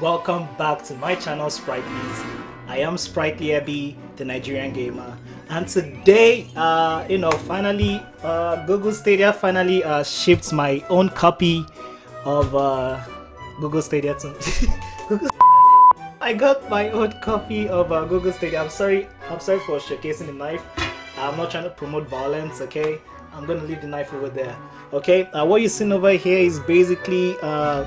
welcome back to my channel Sprightly's. I am Sprightly Ebby, the Nigerian gamer, and today, uh, you know, finally, uh, Google Stadia finally uh, shipped my own copy of uh, Google Stadia to I got my own copy of uh, Google Stadia. I'm sorry, I'm sorry for showcasing the knife. I'm not trying to promote violence, okay? I'm gonna leave the knife over there, okay? Uh, what you're seeing over here is basically uh,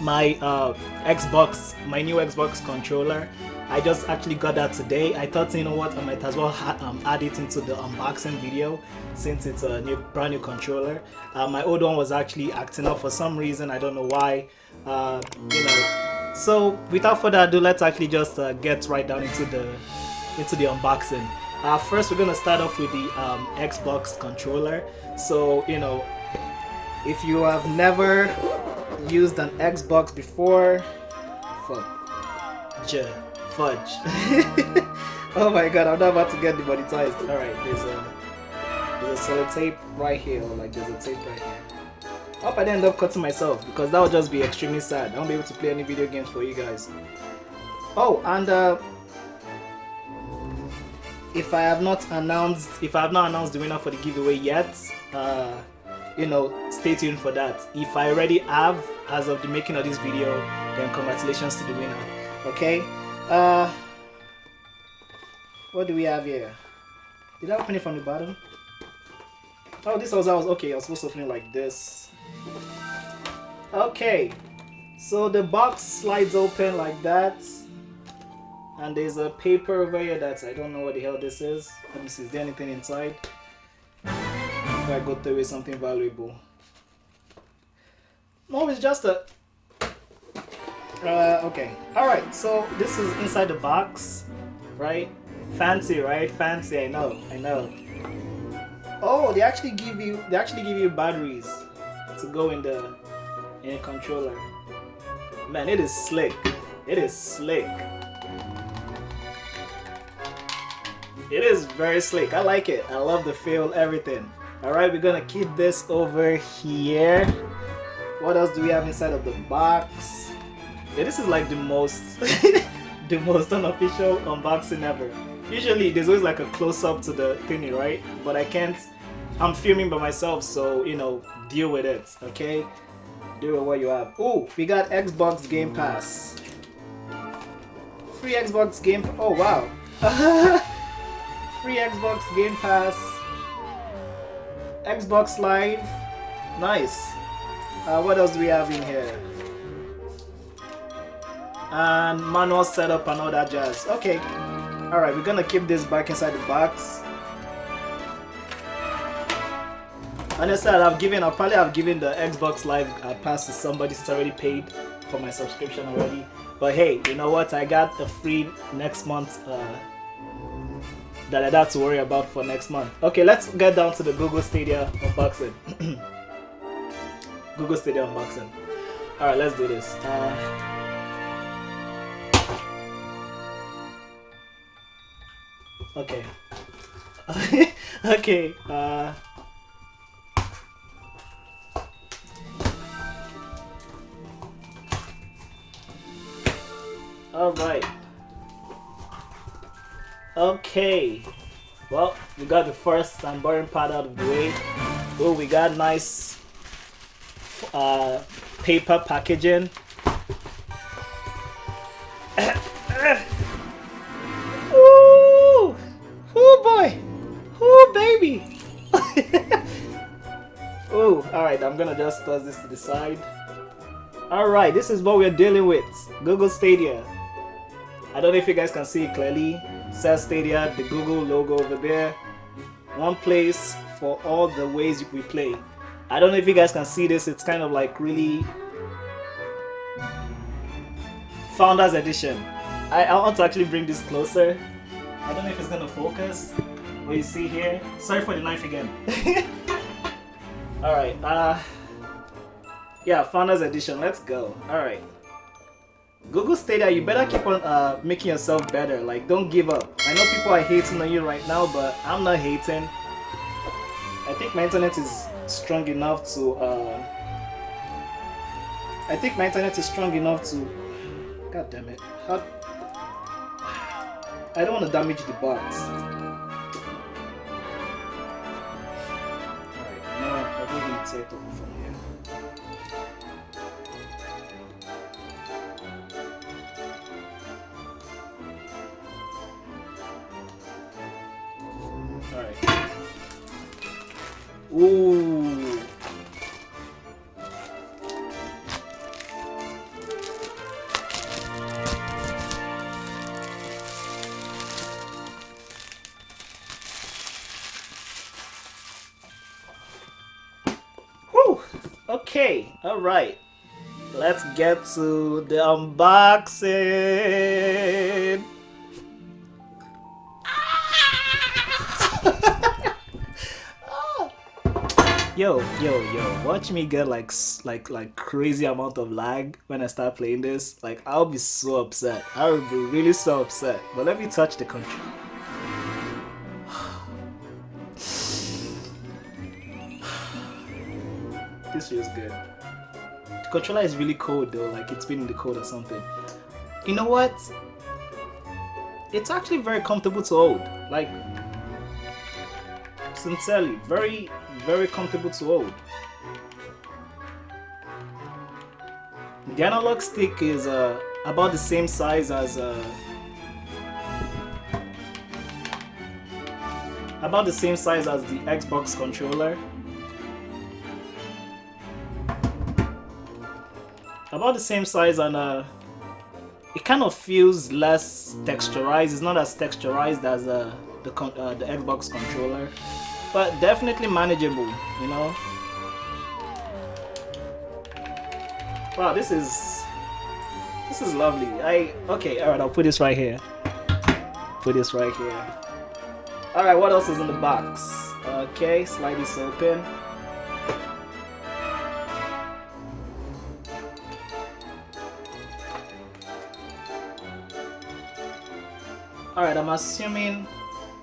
my uh, Xbox, my new Xbox controller. I just actually got that today. I thought, you know what, I might as well um, add it into the unboxing video since it's a new, brand new controller. Uh, my old one was actually acting up for some reason. I don't know why. Uh, you know. So without further ado, let's actually just uh, get right down into the into the unboxing. Uh, first, we're gonna start off with the um, Xbox controller. So you know, if you have never used an Xbox before, fudge, fudge. oh my god, I'm not about to get demonetized. All right, there's a there's a solid tape right here, or like there's a tape right here. I hope I didn't end up cutting myself because that would just be extremely sad. I won't be able to play any video games for you guys. Oh, and uh, if I have not announced, if I have not announced the winner for the giveaway yet, uh, you know, stay tuned for that. If I already have, as of the making of this video, then congratulations to the winner. Okay. Uh, what do we have here? Did I open it from the bottom? Oh, this was I was okay. I was supposed to open it like this. Okay, so the box slides open like that, and there's a paper over here that I don't know what the hell this is. Let me see. Is there anything inside? I got with something valuable. No, it's just a. Uh, okay. All right. So this is inside the box, right? Fancy, right? Fancy. I know. I know. Oh, they actually give you they actually give you batteries to go in the in a controller. Man, it is slick. It is slick. It is very slick. I like it. I love the feel, everything. Alright, we're gonna keep this over here. What else do we have inside of the box? Yeah, this is like the most the most unofficial unboxing ever. Usually there's always like a close-up to the thingy, right? But I can't I'm filming by myself, so you know, deal with it, okay? Deal with what you have. Oh, we got Xbox Game Pass. Free Xbox Game Pass. Oh wow. Free Xbox Game Pass. Xbox Live. Nice. Uh, what else do we have in here? And manual setup and all that jazz. Okay. Alright, we're gonna keep this back inside the box. Honestly, I've given, I'll probably have given the Xbox Live uh, pass to somebody who's already paid for my subscription already. But hey, you know what? I got the free next month uh, that I have to worry about for next month. Okay, let's get down to the Google Stadia unboxing. Google Stadia unboxing. Alright, let's do this. Uh, okay. okay. Uh, Alright. Okay. Well, we got the first and boring part out of the way. Oh, we got nice uh, paper packaging. Ooh! Oh boy! Oh baby! oh, alright, I'm gonna just toss this to the side. Alright, this is what we're dealing with. Google Stadia. I don't know if you guys can see it clearly. says Stadia, the Google logo over there. One place for all the ways we play. I don't know if you guys can see this. It's kind of like really Founders Edition. I, I want to actually bring this closer. I don't know if it's gonna focus. What you see here. Sorry for the knife again. Alright, uh yeah, Founders Edition, let's go. Alright. Google Stadia, you better keep on uh, making yourself better. Like, don't give up. I know people are hating on you right now, but I'm not hating. I think my internet is strong enough to uh, I think my internet is strong enough to. God damn it! I don't want to damage the box. Alright, now I'll go inside it from here. Ooh. Okay, alright. Let's get to the unboxing. Yo yo yo watch me get like like like crazy amount of lag when i start playing this. Like i'll be so upset. I will be really so upset. But let me touch the control this feels good. The controller is really cold though. Like it's been in the cold or something. You know what? It's actually very comfortable to hold. Like sincerely very very comfortable to hold. The analog stick is uh, about the same size as uh, about the same size as the Xbox controller. About the same size and uh, it kind of feels less texturized. It's not as texturized as uh, the, uh, the Xbox controller but definitely manageable you know? Wow this is this is lovely. I okay all right I'll put this right here. Put this right here. All right what else is in the box? Okay slide this open. Alright, I'm assuming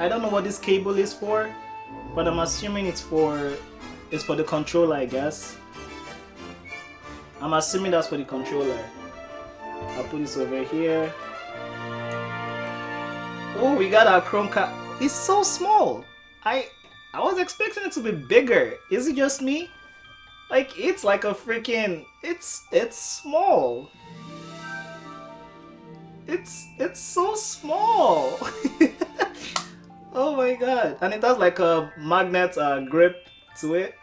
I don't know what this cable is for but I'm assuming it's for it's for the controller I guess. I'm assuming that's for the controller. I'll put this over here. Oh we got our Chromecast it's so small. I I was expecting it to be bigger. Is it just me? Like it's like a freaking it's it's small. It's it's so small Oh my god. And it has like a magnet uh, grip to it.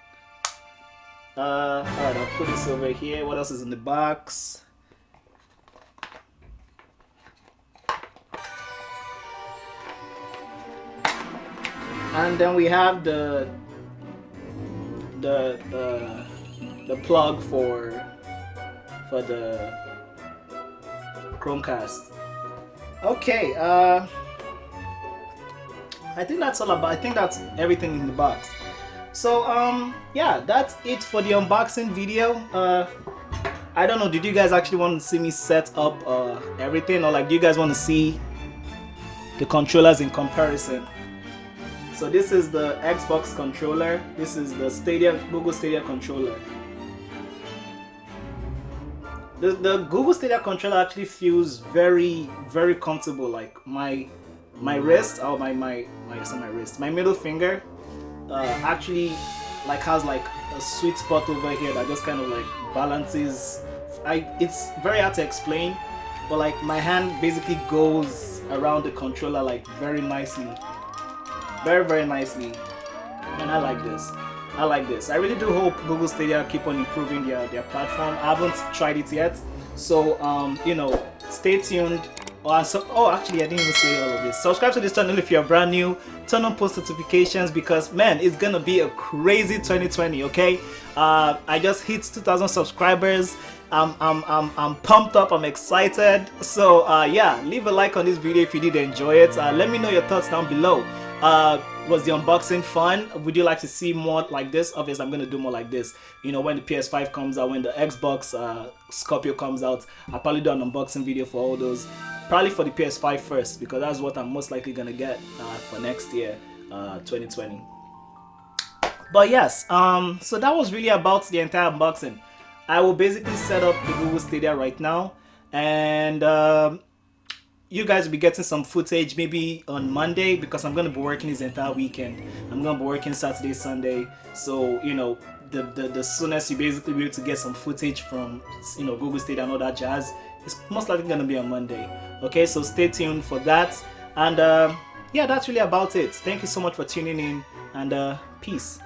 Uh, Alright, I'll put this over here. What else is in the box? And then we have the the uh, the plug for for the Chromecast. Okay, uh I think that's all about I think that's everything in the box. So um yeah that's it for the unboxing video. Uh I don't know did you guys actually want to see me set up uh everything? Or like do you guys want to see the controllers in comparison? So this is the Xbox controller. This is the Stadia Google Stadia controller. The, the Google Stadia controller actually feels very very comfortable. Like my my wrist oh my my my my wrist my middle finger uh, actually like has like a sweet spot over here that just kind of like balances. I it's very hard to explain but like my hand basically goes around the controller like very nicely. Very very nicely. And I like this. I like this. I really do hope Google Stadia keep on improving their, their platform. I haven't tried it yet. So um you know stay tuned Oh, oh, actually, I didn't even say all of this. Subscribe to this channel if you're brand new. Turn on post notifications because, man, it's gonna be a crazy 2020, okay? Uh, I just hit 2,000 subscribers. I'm, I'm, I'm, I'm pumped up, I'm excited. So, uh, yeah, leave a like on this video if you did enjoy it. Uh, let me know your thoughts down below. Uh, was the unboxing fun? Would you like to see more like this? Obviously, I'm going to do more like this. You know, when the PS5 comes out, when the Xbox uh, Scorpio comes out, I'll probably do an unboxing video for all those probably for the PS5 first because that's what I'm most likely gonna get uh, for next year, uh, 2020. But yes, um, so that was really about the entire unboxing. I will basically set up the Google Stadia right now, and um, you guys will be getting some footage maybe on Monday because I'm gonna be working this entire weekend. I'm gonna be working Saturday, Sunday, so you know the, the, the soonest you basically be able to get some footage from you know Google Stadia and all that jazz it's most likely gonna be on Monday. Okay, so stay tuned for that. And uh, yeah, that's really about it. Thank you so much for tuning in and uh, peace.